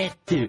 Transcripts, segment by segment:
vet du.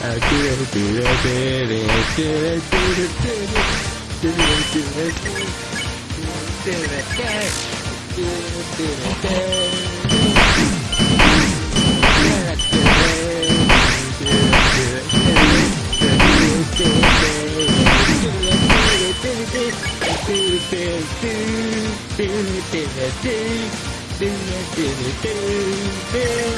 I do do do it, did it, did it, did it, did it, did it, did it, did it, did it, did it, did it, did it, did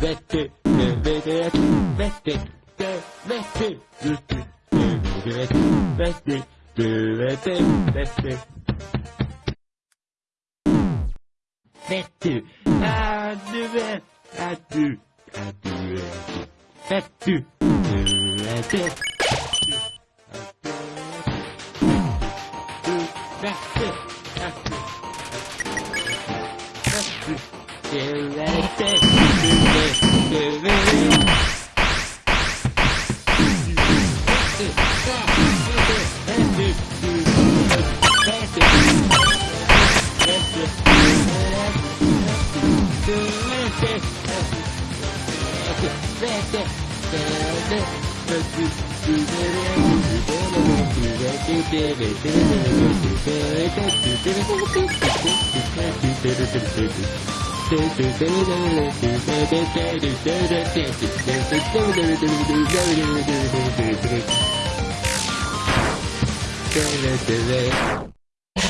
Vettin, vettin, vettin, do it, let's do it, do it, let's do it. Let's do, I do it, I do, I do it. Let's do, do it, do it. That's it, that's it. That's it. Do it, do it, do it.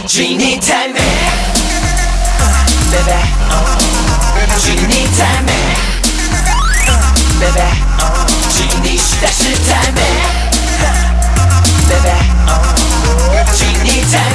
Genie time, eh? uh, baby. Baby. 只因你太美